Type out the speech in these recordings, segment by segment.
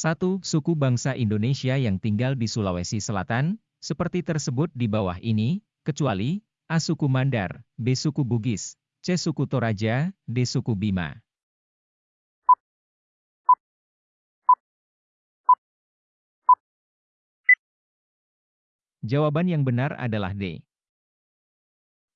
1. Suku bangsa Indonesia yang tinggal di Sulawesi Selatan, seperti tersebut di bawah ini, kecuali A. Suku Mandar, B. Suku Bugis, C. Suku Toraja, D. Suku Bima. Jawaban yang benar adalah D.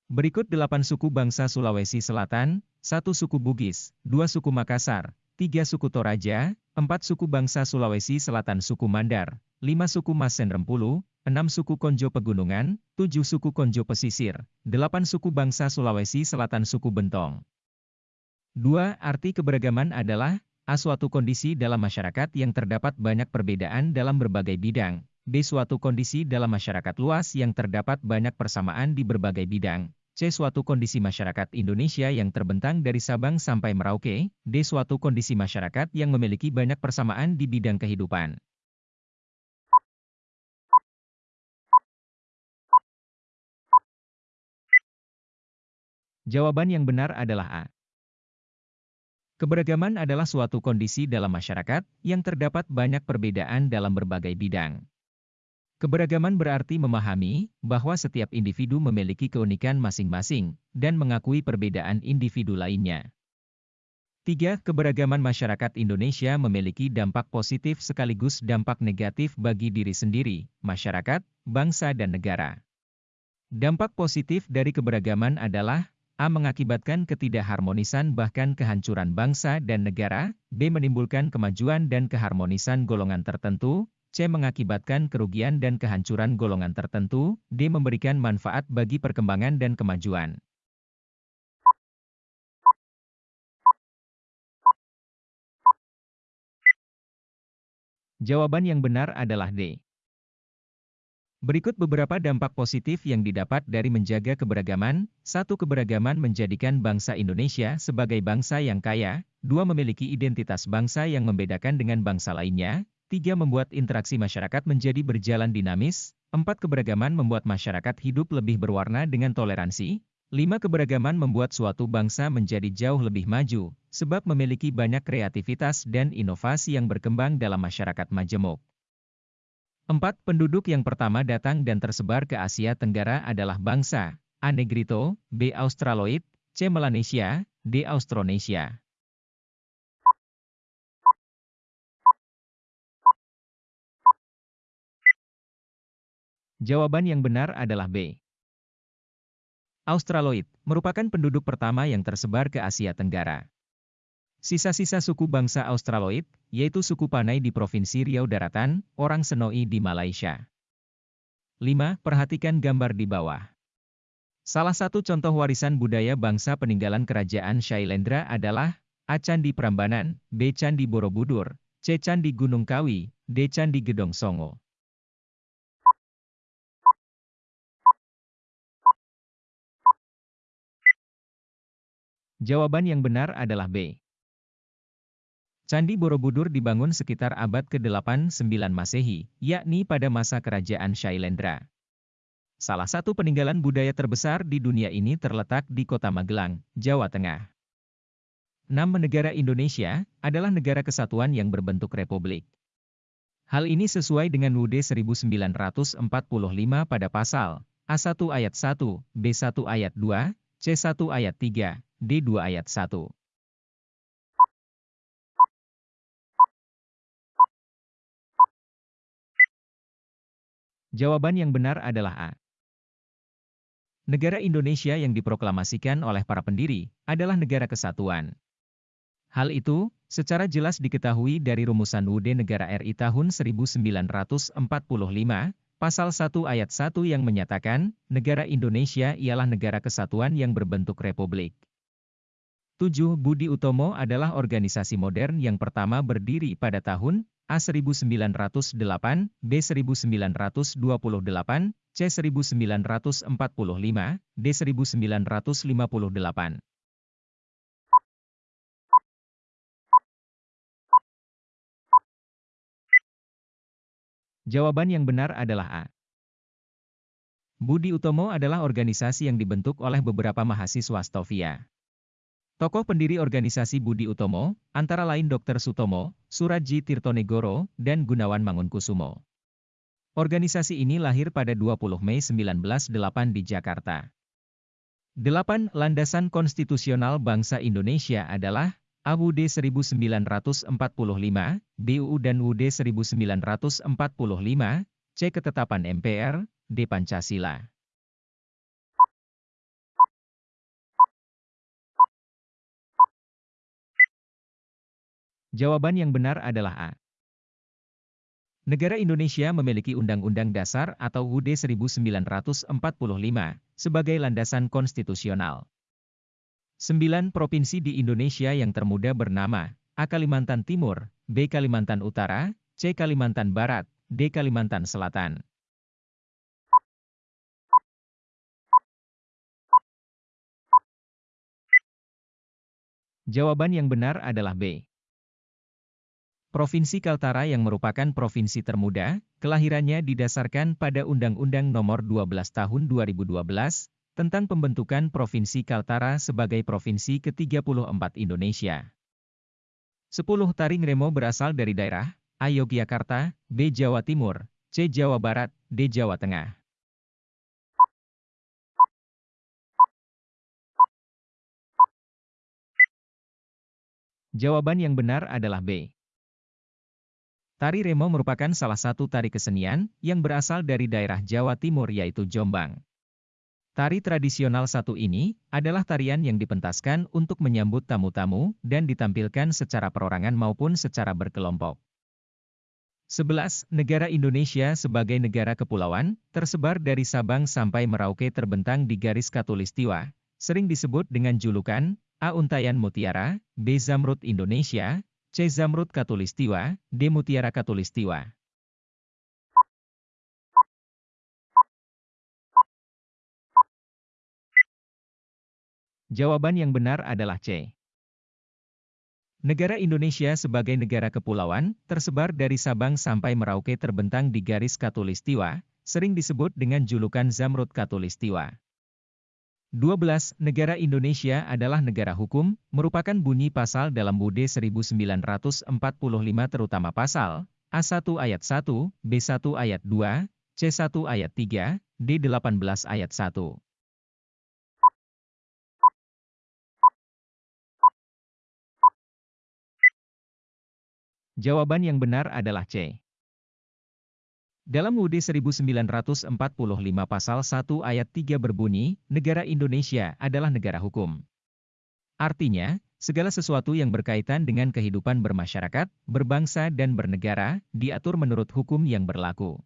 Berikut delapan suku bangsa Sulawesi Selatan, satu suku Bugis, dua suku Makassar, tiga suku Toraja, empat suku bangsa Sulawesi Selatan suku Mandar, lima suku Masen Rempulu, enam suku Konjo Pegunungan, tujuh suku Konjo Pesisir, delapan suku bangsa Sulawesi Selatan suku Bentong. Dua, arti keberagaman adalah, A. Suatu kondisi dalam masyarakat yang terdapat banyak perbedaan dalam berbagai bidang, B. Suatu kondisi dalam masyarakat luas yang terdapat banyak persamaan di berbagai bidang. C. Suatu kondisi masyarakat Indonesia yang terbentang dari Sabang sampai Merauke. D. Suatu kondisi masyarakat yang memiliki banyak persamaan di bidang kehidupan. Jawaban yang benar adalah A. Keberagaman adalah suatu kondisi dalam masyarakat yang terdapat banyak perbedaan dalam berbagai bidang. Keberagaman berarti memahami bahwa setiap individu memiliki keunikan masing-masing dan mengakui perbedaan individu lainnya. 3. Keberagaman masyarakat Indonesia memiliki dampak positif sekaligus dampak negatif bagi diri sendiri, masyarakat, bangsa dan negara. Dampak positif dari keberagaman adalah A. Mengakibatkan ketidakharmonisan bahkan kehancuran bangsa dan negara, B. Menimbulkan kemajuan dan keharmonisan golongan tertentu, C. Mengakibatkan kerugian dan kehancuran golongan tertentu, D. Memberikan manfaat bagi perkembangan dan kemajuan. Jawaban yang benar adalah D. Berikut beberapa dampak positif yang didapat dari menjaga keberagaman. Satu Keberagaman menjadikan bangsa Indonesia sebagai bangsa yang kaya. Dua Memiliki identitas bangsa yang membedakan dengan bangsa lainnya. 3. Membuat interaksi masyarakat menjadi berjalan dinamis. 4. Keberagaman membuat masyarakat hidup lebih berwarna dengan toleransi. 5. Keberagaman membuat suatu bangsa menjadi jauh lebih maju, sebab memiliki banyak kreativitas dan inovasi yang berkembang dalam masyarakat majemuk. 4. Penduduk yang pertama datang dan tersebar ke Asia Tenggara adalah bangsa A. Negrito, B. Australoid, C. Melanesia, D. Austronesia. Jawaban yang benar adalah B. Australoid merupakan penduduk pertama yang tersebar ke Asia Tenggara. Sisa-sisa suku bangsa Australoid, yaitu suku Panay di Provinsi Riau Daratan, orang Senoi di Malaysia. 5. Perhatikan gambar di bawah. Salah satu contoh warisan budaya bangsa peninggalan kerajaan Shailendra adalah A. Candi Prambanan, B. Candi Borobudur, C. Candi Gunung Kawi, D. Candi Gedong Songo. Jawaban yang benar adalah B. Candi Borobudur dibangun sekitar abad ke-8-9 Masehi, yakni pada masa kerajaan Shailendra. Salah satu peninggalan budaya terbesar di dunia ini terletak di kota Magelang, Jawa Tengah. 6. Negara Indonesia adalah negara kesatuan yang berbentuk republik. Hal ini sesuai dengan UUD 1945 pada pasal A1 ayat 1, B1 ayat 2, C1 ayat 3, D2 ayat 1. Jawaban yang benar adalah A. Negara Indonesia yang diproklamasikan oleh para pendiri adalah negara kesatuan. Hal itu, secara jelas diketahui dari rumusan UUD Negara RI tahun 1945, pasal 1 ayat 1 yang menyatakan, negara Indonesia ialah negara kesatuan yang berbentuk republik. 7. Budi Utomo adalah organisasi modern yang pertama berdiri pada tahun A 1908, B 1928, C 1945, D 1958. Jawaban yang benar adalah A. Budi Utomo adalah organisasi yang dibentuk oleh beberapa mahasiswa Stovia. Tokoh pendiri organisasi Budi Utomo, antara lain Dr. Sutomo, Suradji Tirtonegoro, dan Gunawan Mangunkusumo. Organisasi ini lahir pada 20 Mei 1908 di Jakarta. 8. Landasan konstitusional bangsa Indonesia adalah AUD 1945, BUU dan UUD 1945, C. Ketetapan MPR, D. Pancasila. Jawaban yang benar adalah A. Negara Indonesia memiliki Undang-Undang Dasar atau UUD 1945 sebagai landasan konstitusional. Sembilan provinsi di Indonesia yang termuda bernama A. Kalimantan Timur, B. Kalimantan Utara, C. Kalimantan Barat, D. Kalimantan Selatan. Jawaban yang benar adalah B. Provinsi Kaltara yang merupakan provinsi termuda, kelahirannya didasarkan pada Undang-Undang Nomor 12 Tahun 2012 tentang pembentukan Provinsi Kaltara sebagai provinsi ke-34 Indonesia. 10 taring remo berasal dari daerah A. Yogyakarta, B. Jawa Timur, C. Jawa Barat, D. Jawa Tengah. Jawaban yang benar adalah B. Tari remo merupakan salah satu tari kesenian yang berasal dari daerah Jawa Timur yaitu Jombang. Tari tradisional satu ini adalah tarian yang dipentaskan untuk menyambut tamu-tamu dan ditampilkan secara perorangan maupun secara berkelompok. 11. Negara Indonesia sebagai negara kepulauan, tersebar dari Sabang sampai Merauke terbentang di garis katulistiwa, sering disebut dengan julukan A. Untayan Mutiara, B. Zamrud Indonesia, C. Zamrud Katulistiwa, D. Mutiara Katulistiwa. Jawaban yang benar adalah C. Negara Indonesia sebagai negara kepulauan, tersebar dari Sabang sampai Merauke terbentang di garis Katulistiwa, sering disebut dengan julukan Zamrud Katulistiwa. 12. Negara Indonesia adalah negara hukum, merupakan bunyi pasal dalam BUD 1945 terutama pasal A1 ayat 1, B1 ayat 2, C1 ayat 3, D18 ayat 1. Jawaban yang benar adalah C. Dalam UUD 1945 pasal 1 ayat 3 berbunyi, negara Indonesia adalah negara hukum. Artinya, segala sesuatu yang berkaitan dengan kehidupan bermasyarakat, berbangsa dan bernegara, diatur menurut hukum yang berlaku.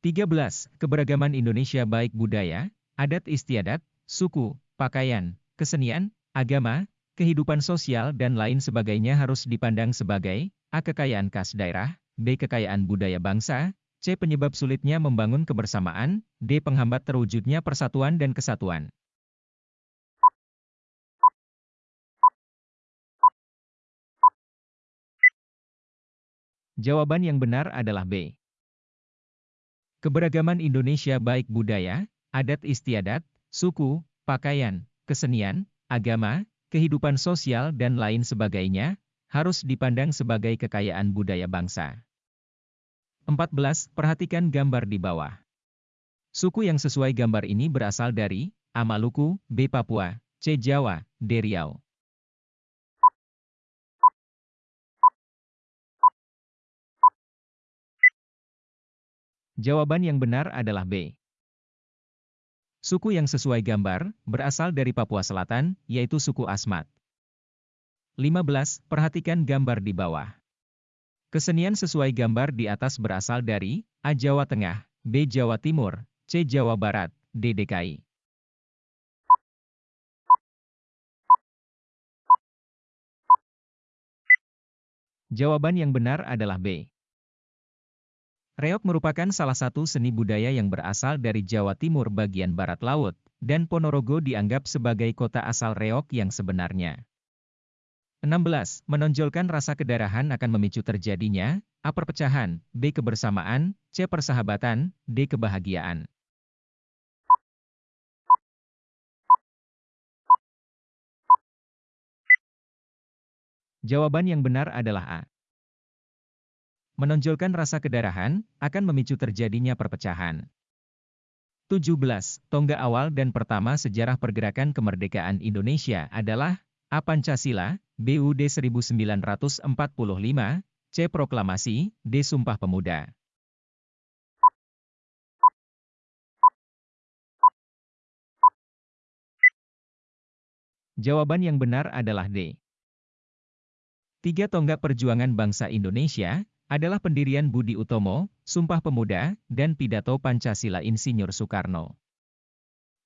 13. Keberagaman Indonesia baik budaya, adat istiadat, suku, pakaian, kesenian, agama, kehidupan sosial dan lain sebagainya harus dipandang sebagai A. Kekayaan khas daerah, B. Kekayaan budaya bangsa, C. Penyebab sulitnya membangun kebersamaan, D. Penghambat terwujudnya persatuan dan kesatuan. Jawaban yang benar adalah B. Keberagaman Indonesia baik budaya, adat istiadat, suku, pakaian, kesenian, agama, kehidupan sosial dan lain sebagainya, harus dipandang sebagai kekayaan budaya bangsa. 14. Perhatikan gambar di bawah. Suku yang sesuai gambar ini berasal dari A. Maluku, B. Papua, C. Jawa, D. Riau. Jawaban yang benar adalah B. Suku yang sesuai gambar berasal dari Papua Selatan, yaitu suku Asmat. 15. Perhatikan gambar di bawah. Kesenian sesuai gambar di atas berasal dari A. Jawa Tengah, B. Jawa Timur, C. Jawa Barat, D. DKI. Jawaban yang benar adalah B. Reok merupakan salah satu seni budaya yang berasal dari Jawa Timur bagian barat laut, dan Ponorogo dianggap sebagai kota asal reok yang sebenarnya. 16. Menonjolkan rasa kedarahan akan memicu terjadinya A. Perpecahan, B. Kebersamaan, C. Persahabatan, D. Kebahagiaan. Jawaban yang benar adalah A. Menonjolkan rasa kedarahan, akan memicu terjadinya perpecahan. 17. Tonggak awal dan pertama sejarah pergerakan kemerdekaan Indonesia adalah A. Pancasila, BUD 1945, C. Proklamasi, D. Sumpah Pemuda. Jawaban yang benar adalah D. Tiga tonggak perjuangan bangsa Indonesia adalah pendirian Budi Utomo, Sumpah Pemuda, dan Pidato Pancasila Insinyur Soekarno.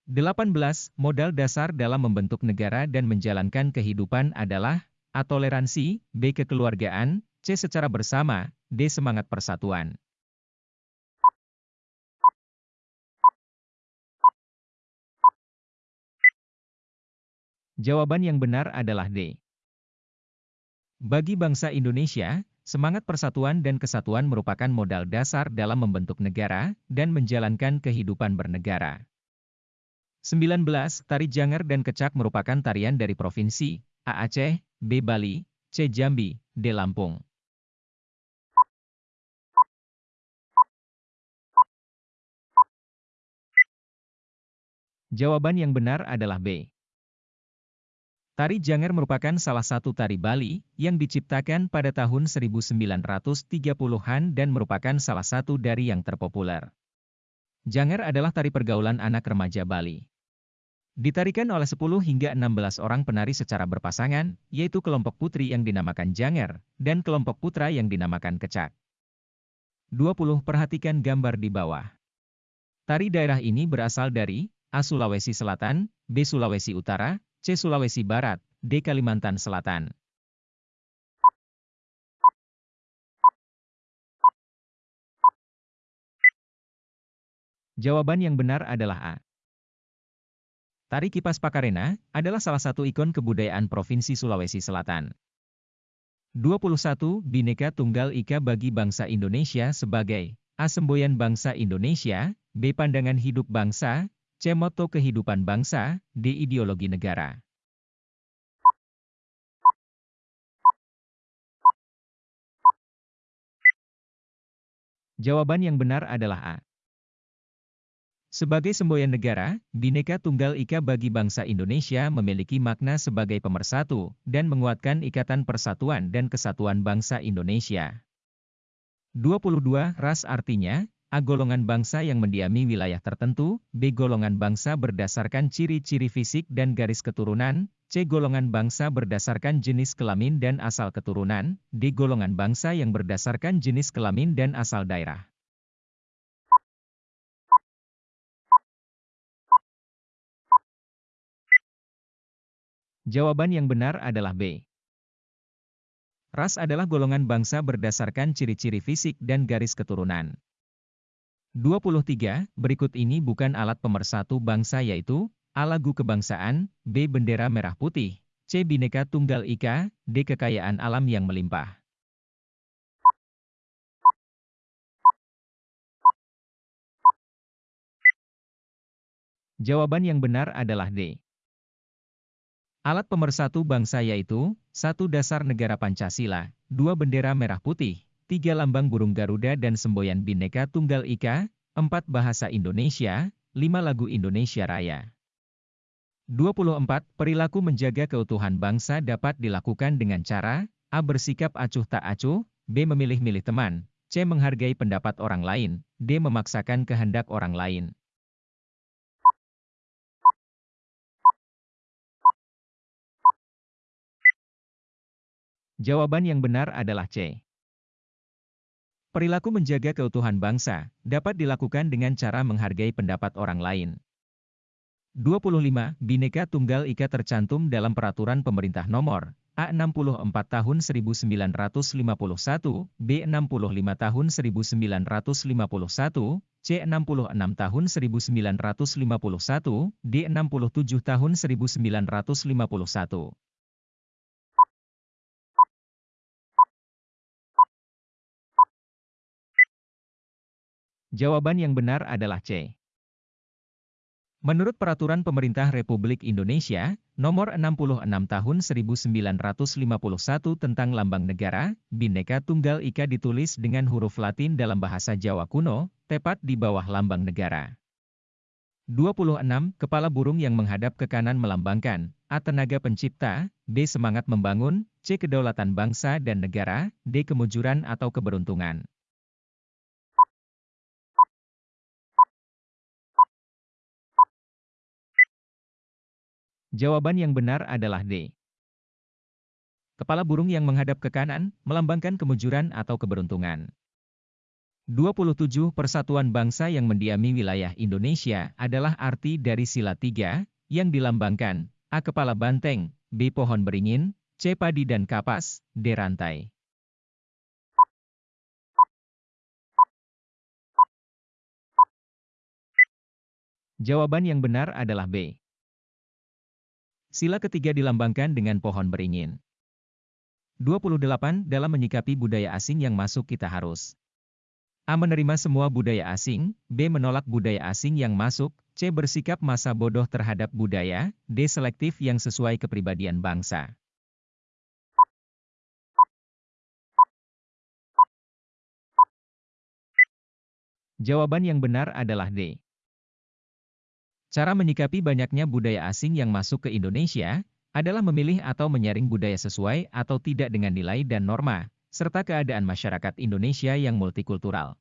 18. Modal dasar dalam membentuk negara dan menjalankan kehidupan adalah A. Toleransi, B. Kekeluargaan, C. Secara bersama, D. Semangat persatuan. Jawaban yang benar adalah D. Bagi bangsa Indonesia, semangat persatuan dan kesatuan merupakan modal dasar dalam membentuk negara dan menjalankan kehidupan bernegara. 19. Tari Janger dan Kecak merupakan tarian dari Provinsi A. Aceh, B. Bali, C. Jambi, D. Lampung. Jawaban yang benar adalah B. Tari Janger merupakan salah satu tari Bali yang diciptakan pada tahun 1930-an dan merupakan salah satu dari yang terpopuler. Janger adalah tari pergaulan anak remaja Bali. Ditarikan oleh 10 hingga 16 orang penari secara berpasangan, yaitu kelompok putri yang dinamakan Janger, dan kelompok putra yang dinamakan Kecak. 20. Perhatikan gambar di bawah. Tari daerah ini berasal dari A. Sulawesi Selatan, B. Sulawesi Utara, C. Sulawesi Barat, D. Kalimantan Selatan. Jawaban yang benar adalah A. Tari Kipas Pakarena adalah salah satu ikon kebudayaan Provinsi Sulawesi Selatan. 21. Bineka Tunggal Ika bagi bangsa Indonesia sebagai A. Semboyan bangsa Indonesia, B. Pandangan hidup bangsa, C. Moto kehidupan bangsa, D. Ideologi negara. Jawaban yang benar adalah A. Sebagai semboyan negara, Bhinneka Tunggal Ika bagi bangsa Indonesia memiliki makna sebagai pemersatu dan menguatkan ikatan persatuan dan kesatuan bangsa Indonesia. 22. Ras artinya, A. Golongan bangsa yang mendiami wilayah tertentu, B. Golongan bangsa berdasarkan ciri-ciri fisik dan garis keturunan, C. Golongan bangsa berdasarkan jenis kelamin dan asal keturunan, D. Golongan bangsa yang berdasarkan jenis kelamin dan asal daerah. Jawaban yang benar adalah B. Ras adalah golongan bangsa berdasarkan ciri-ciri fisik dan garis keturunan. 23. Berikut ini bukan alat pemersatu bangsa yaitu A. Lagu kebangsaan, B. Bendera merah putih, C. Bineka Tunggal Ika, D. Kekayaan alam yang melimpah. Jawaban yang benar adalah D. Alat pemersatu bangsa yaitu, satu dasar negara Pancasila, dua bendera merah putih, tiga lambang burung Garuda dan semboyan Bhinneka Tunggal Ika, empat bahasa Indonesia, lima lagu Indonesia Raya. 24. Perilaku menjaga keutuhan bangsa dapat dilakukan dengan cara A. Bersikap acuh tak acuh, B. Memilih-milih teman, C. Menghargai pendapat orang lain, D. Memaksakan kehendak orang lain. Jawaban yang benar adalah C. Perilaku menjaga keutuhan bangsa dapat dilakukan dengan cara menghargai pendapat orang lain. 25. Bhinneka Tunggal Ika tercantum dalam Peraturan Pemerintah Nomor A64 Tahun 1951, B65 Tahun 1951, C66 Tahun 1951, D67 Tahun 1951. Jawaban yang benar adalah C. Menurut Peraturan Pemerintah Republik Indonesia, Nomor 66 Tahun 1951 tentang Lambang Negara, Bhinneka Tunggal Ika ditulis dengan huruf Latin dalam bahasa Jawa kuno, tepat di bawah lambang negara. 26. Kepala burung yang menghadap ke kanan melambangkan A. Tenaga pencipta, B. Semangat membangun, C. Kedaulatan bangsa dan negara, D. Kemujuran atau keberuntungan. Jawaban yang benar adalah D. Kepala burung yang menghadap ke kanan, melambangkan kemujuran atau keberuntungan. 27 Persatuan bangsa yang mendiami wilayah Indonesia adalah arti dari sila tiga, yang dilambangkan, A. Kepala banteng, B. Pohon beringin, C. Padi dan kapas, D. Rantai. Jawaban yang benar adalah B. Sila ketiga dilambangkan dengan pohon beringin. 28. Dalam menyikapi budaya asing yang masuk kita harus A. Menerima semua budaya asing, B. Menolak budaya asing yang masuk, C. Bersikap masa bodoh terhadap budaya, D. Selektif yang sesuai kepribadian bangsa. Jawaban yang benar adalah D. Cara menyikapi banyaknya budaya asing yang masuk ke Indonesia, adalah memilih atau menyaring budaya sesuai atau tidak dengan nilai dan norma, serta keadaan masyarakat Indonesia yang multikultural.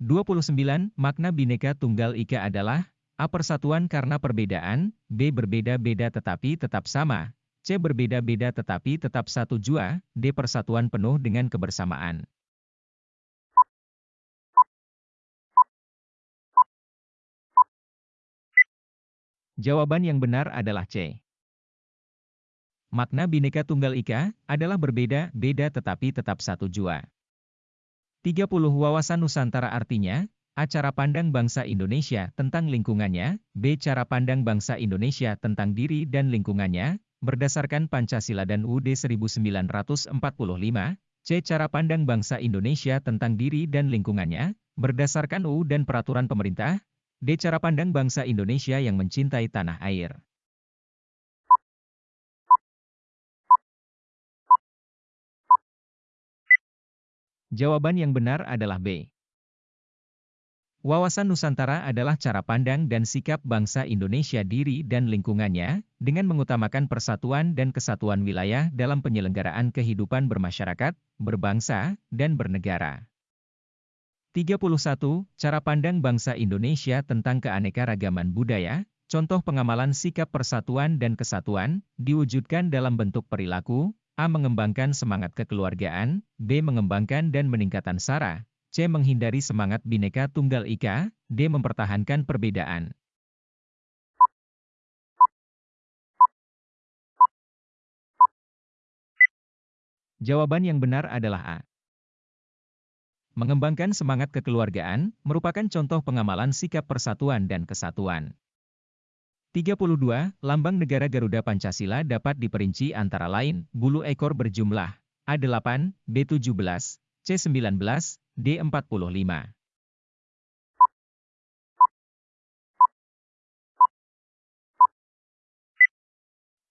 29. Makna Bhinneka Tunggal Ika adalah A. Persatuan karena perbedaan, B. Berbeda-beda tetapi tetap sama, C. Berbeda-beda tetapi tetap satu jua, D. Persatuan penuh dengan kebersamaan. Jawaban yang benar adalah C. Makna Bhinneka Tunggal Ika adalah berbeda-beda tetapi tetap satu jua. 30 Wawasan Nusantara artinya, A. Cara pandang bangsa Indonesia tentang lingkungannya, B. Cara pandang bangsa Indonesia tentang diri dan lingkungannya, berdasarkan Pancasila dan UUD 1945, C. Cara pandang bangsa Indonesia tentang diri dan lingkungannya, berdasarkan UU dan peraturan pemerintah, D. Cara pandang bangsa Indonesia yang mencintai tanah air. Jawaban yang benar adalah B. Wawasan Nusantara adalah cara pandang dan sikap bangsa Indonesia diri dan lingkungannya, dengan mengutamakan persatuan dan kesatuan wilayah dalam penyelenggaraan kehidupan bermasyarakat, berbangsa, dan bernegara. 31. Cara pandang bangsa Indonesia tentang keanekaragaman budaya, contoh pengamalan sikap persatuan dan kesatuan, diwujudkan dalam bentuk perilaku, A. Mengembangkan semangat kekeluargaan, B. Mengembangkan dan meningkatkan SARA, C. Menghindari semangat bineka tunggal ika, D. Mempertahankan perbedaan. Jawaban yang benar adalah A. Mengembangkan semangat kekeluargaan, merupakan contoh pengamalan sikap persatuan dan kesatuan. 32. Lambang Negara Garuda Pancasila dapat diperinci antara lain, bulu ekor berjumlah A8, B17, C19, D45.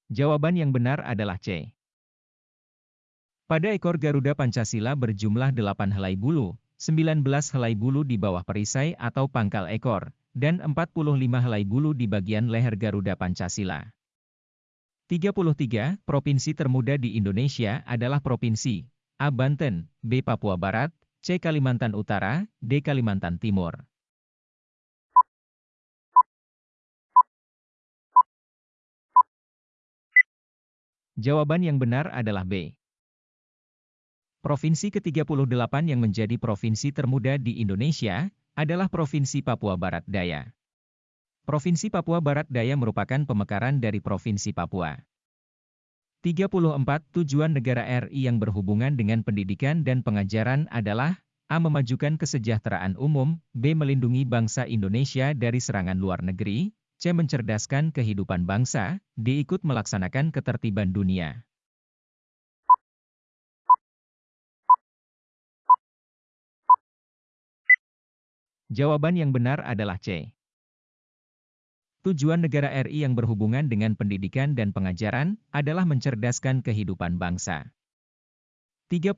Jawaban yang benar adalah C. Pada ekor Garuda Pancasila berjumlah 8 helai bulu, 19 helai bulu di bawah perisai atau pangkal ekor, dan 45 helai bulu di bagian leher Garuda Pancasila. 33. Provinsi termuda di Indonesia adalah Provinsi A. Banten, B. Papua Barat, C. Kalimantan Utara, D. Kalimantan Timur. Jawaban yang benar adalah B. Provinsi ke-38 yang menjadi provinsi termuda di Indonesia, adalah Provinsi Papua Barat Daya. Provinsi Papua Barat Daya merupakan pemekaran dari Provinsi Papua. 34. Tujuan negara RI yang berhubungan dengan pendidikan dan pengajaran adalah A. Memajukan kesejahteraan umum, B. Melindungi bangsa Indonesia dari serangan luar negeri, C. Mencerdaskan kehidupan bangsa, D. Ikut melaksanakan ketertiban dunia. Jawaban yang benar adalah C. Tujuan negara RI yang berhubungan dengan pendidikan dan pengajaran adalah mencerdaskan kehidupan bangsa. 35.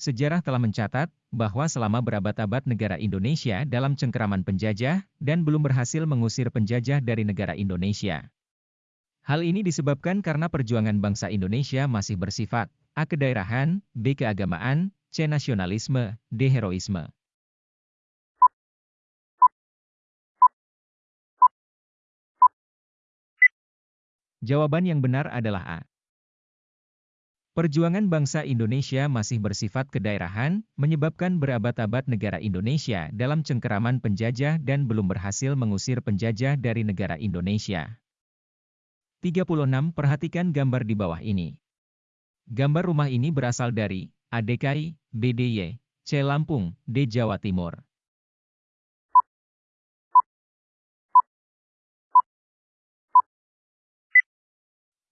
Sejarah telah mencatat bahwa selama berabad-abad negara Indonesia dalam cengkeraman penjajah dan belum berhasil mengusir penjajah dari negara Indonesia. Hal ini disebabkan karena perjuangan bangsa Indonesia masih bersifat A. Kedaerahan, B. Keagamaan, C. Nasionalisme, D. Heroisme. Jawaban yang benar adalah A. Perjuangan bangsa Indonesia masih bersifat kedaerahan, menyebabkan berabad-abad negara Indonesia dalam cengkeraman penjajah dan belum berhasil mengusir penjajah dari negara Indonesia. 36. Perhatikan gambar di bawah ini. Gambar rumah ini berasal dari A. DKI, B. DIY, C. Lampung, D. Jawa Timur.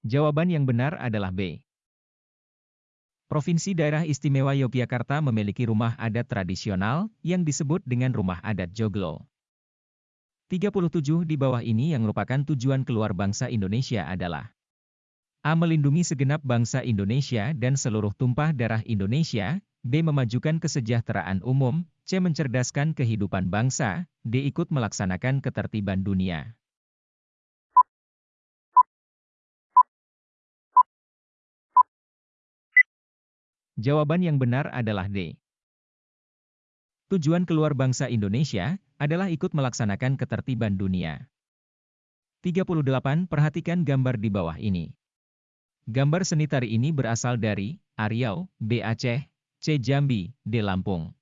Jawaban yang benar adalah B. Provinsi Daerah Istimewa Yogyakarta memiliki rumah adat tradisional yang disebut dengan rumah adat Joglo. 37 di bawah ini yang merupakan tujuan keluar bangsa Indonesia adalah A. Melindungi segenap bangsa Indonesia dan seluruh tumpah darah Indonesia, B. Memajukan kesejahteraan umum, C. Mencerdaskan kehidupan bangsa, D. Ikut melaksanakan ketertiban dunia. Jawaban yang benar adalah D. Tujuan keluar bangsa Indonesia adalah ikut melaksanakan ketertiban dunia. 38. Perhatikan gambar di bawah ini. Gambar seni tari ini berasal dari A. Riau, B. Aceh, C. Jambi, D. Lampung.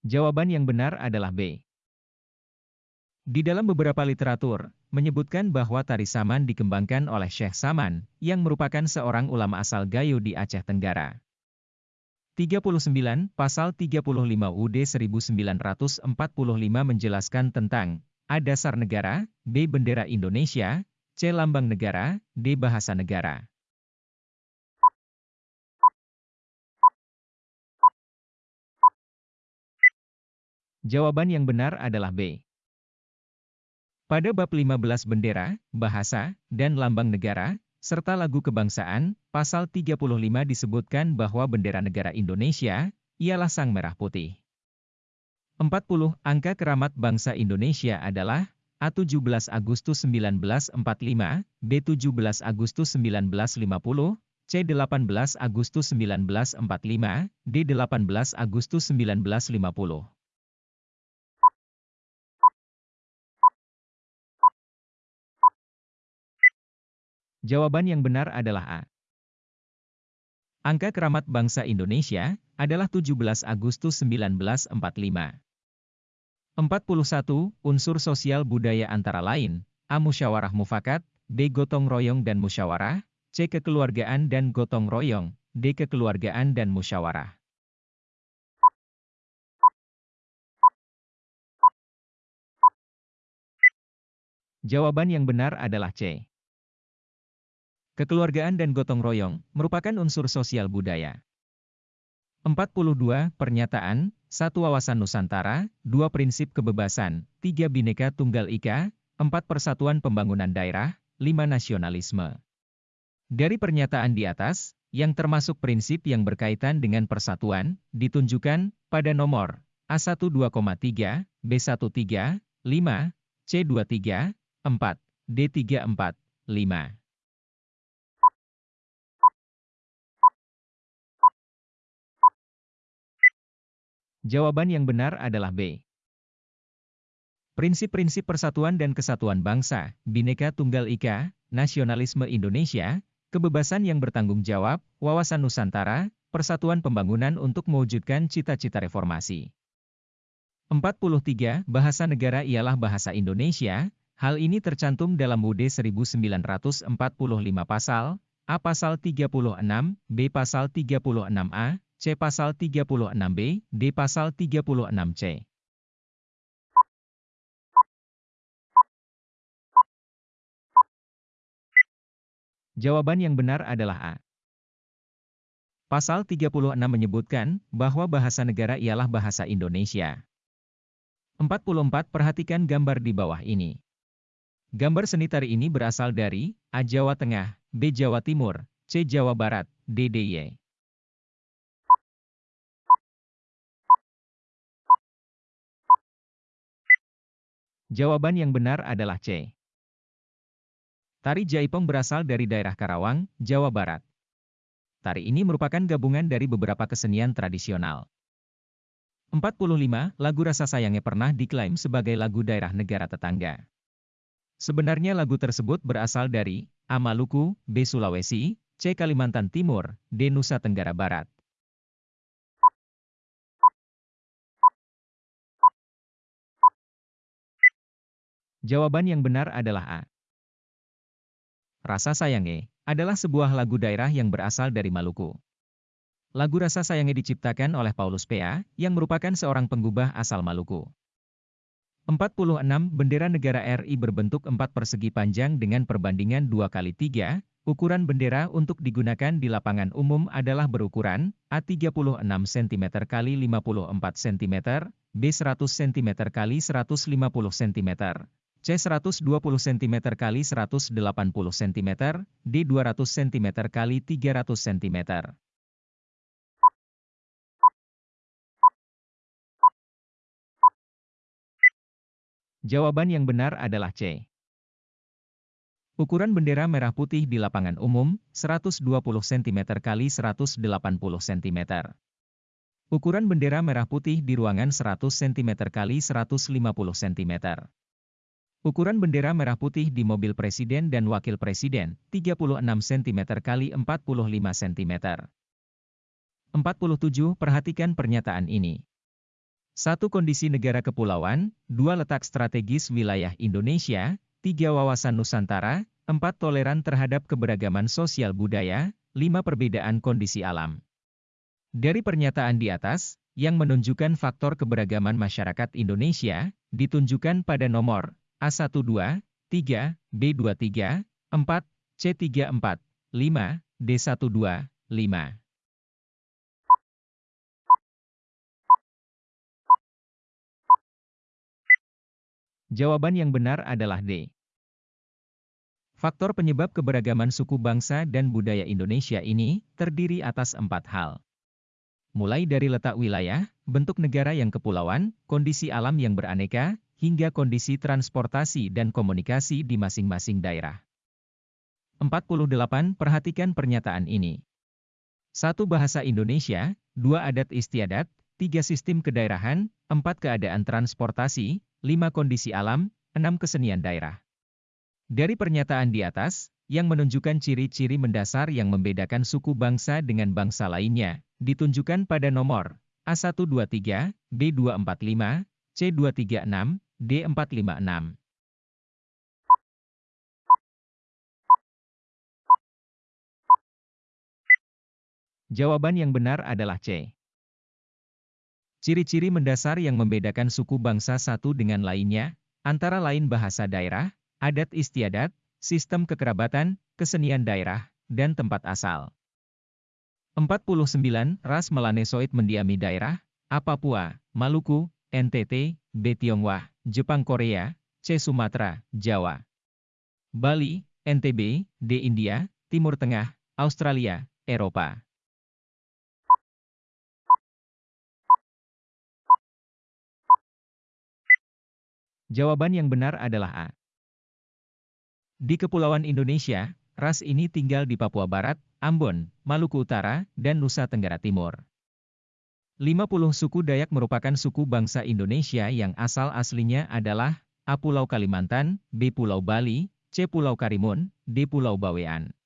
Jawaban yang benar adalah B. Di dalam beberapa literatur, menyebutkan bahwa tari saman dikembangkan oleh Syekh Saman, yang merupakan seorang ulama asal Gayo di Aceh Tenggara. 39, Pasal 35 UD 1945 menjelaskan tentang A. Dasar negara, B. Bendera Indonesia, C. Lambang negara, D. Bahasa negara. Jawaban yang benar adalah B. Pada bab 15 bendera, bahasa, dan lambang negara, serta lagu kebangsaan, pasal 35 disebutkan bahwa bendera negara Indonesia, ialah sang merah putih. 40. Angka keramat bangsa Indonesia adalah A 17 Agustus 1945, B 17 Agustus 1950, C 18 Agustus 1945, D 18 Agustus 1950. Jawaban yang benar adalah A. Angka keramat bangsa Indonesia adalah 17 Agustus 1945. 41. Unsur sosial budaya antara lain, A. Musyawarah mufakat, B. Gotong royong dan musyawarah, C. Kekeluargaan dan gotong royong, D. Kekeluargaan dan musyawarah. Jawaban yang benar adalah C. Kekeluargaan dan gotong royong merupakan unsur sosial budaya. 42. Pernyataan, 1. Wawasan Nusantara, 2. Prinsip kebebasan, 3. Bineka Tunggal Ika, 4. Persatuan Pembangunan Daerah, 5. Nasionalisme. Dari pernyataan di atas, yang termasuk prinsip yang berkaitan dengan persatuan, ditunjukkan pada nomor A1 2,3, B1 3, 5, C2 3, 4, D3 4, 5. Jawaban yang benar adalah B. Prinsip-prinsip persatuan dan kesatuan bangsa, Bhinneka Tunggal Ika, nasionalisme Indonesia, kebebasan yang bertanggung jawab, wawasan Nusantara, persatuan pembangunan untuk mewujudkan cita-cita reformasi. 43. Bahasa negara ialah bahasa Indonesia, hal ini tercantum dalam UD 1945 pasal, A pasal 36, B pasal 36A, C pasal 36B, D pasal 36C. Jawaban yang benar adalah A. Pasal 36 menyebutkan bahwa bahasa negara ialah bahasa Indonesia. 44 Perhatikan gambar di bawah ini. Gambar seni tari ini berasal dari A. Jawa Tengah, B. Jawa Timur, C. Jawa Barat, D. DIY. Jawaban yang benar adalah C. Tari Jaipong berasal dari daerah Karawang, Jawa Barat. Tari ini merupakan gabungan dari beberapa kesenian tradisional. 45. Lagu Rasa Sayangnya pernah diklaim sebagai lagu daerah negara tetangga. Sebenarnya lagu tersebut berasal dari A. Maluku, B. Sulawesi, C. Kalimantan Timur, D. Nusa Tenggara Barat. Jawaban yang benar adalah A. Rasa Sayange adalah sebuah lagu daerah yang berasal dari Maluku. Lagu Rasa Sayange diciptakan oleh Paulus P.A., yang merupakan seorang penggubah asal Maluku. 46. Bendera negara RI berbentuk empat persegi panjang dengan perbandingan 2 kali 3. Ukuran bendera untuk digunakan di lapangan umum adalah berukuran A 36 cm x 54 cm, B 100 cm x 150 cm, C 120 cm x 180 cm, D 200 cm x 300 cm. Jawaban yang benar adalah C. Ukuran bendera merah putih di lapangan umum, 120 cm x 180 cm. Ukuran bendera merah putih di ruangan 100 cm x 150 cm. Ukuran bendera merah putih di mobil presiden dan wakil presiden, 36 cm x 45 cm. 47. Perhatikan pernyataan ini. Satu kondisi negara kepulauan, dua letak strategis wilayah Indonesia, tiga wawasan Nusantara, empat toleran terhadap keberagaman sosial budaya, lima perbedaan kondisi alam. Dari pernyataan di atas, yang menunjukkan faktor keberagaman masyarakat Indonesia, ditunjukkan pada nomor A12, 3, B23, 4, C34, 5, D12, 5. Jawaban yang benar adalah D. Faktor penyebab keberagaman suku bangsa dan budaya Indonesia ini terdiri atas empat hal. Mulai dari letak wilayah, bentuk negara yang kepulauan, kondisi alam yang beraneka, hingga kondisi transportasi dan komunikasi di masing-masing daerah. 48. Perhatikan pernyataan ini. Satu bahasa Indonesia, dua adat istiadat, tiga sistem kedaerahan, empat keadaan transportasi, lima kondisi alam, enam kesenian daerah. Dari pernyataan di atas, yang menunjukkan ciri-ciri mendasar yang membedakan suku bangsa dengan bangsa lainnya, ditunjukkan pada nomor A123, B245, C236, D456. Jawaban yang benar adalah C. Ciri-ciri mendasar yang membedakan suku bangsa satu dengan lainnya, antara lain bahasa daerah, adat istiadat, sistem kekerabatan, kesenian daerah, dan tempat asal. 49. Ras Melanesoid mendiami daerah. Papua, Maluku, NTT, B. Tionghoa, Jepang Korea, C. Sumatera, Jawa. Bali, NTB, D. India, Timur Tengah, Australia, Eropa. Jawaban yang benar adalah A. Di Kepulauan Indonesia, ras ini tinggal di Papua Barat, Ambon, Maluku Utara, dan Nusa Tenggara Timur. 50 suku Dayak merupakan suku bangsa Indonesia yang asal aslinya adalah A. Pulau Kalimantan, B. Pulau Bali, C. Pulau Karimun, D. Pulau Bawean.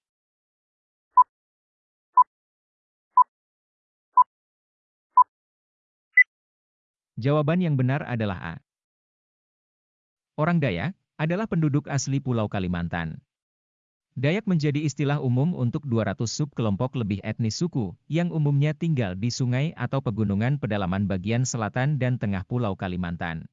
Jawaban yang benar adalah A. Orang Dayak adalah penduduk asli Pulau Kalimantan. Dayak menjadi istilah umum untuk 200 subkelompok lebih etnis suku, yang umumnya tinggal di sungai atau pegunungan pedalaman bagian selatan dan tengah Pulau Kalimantan.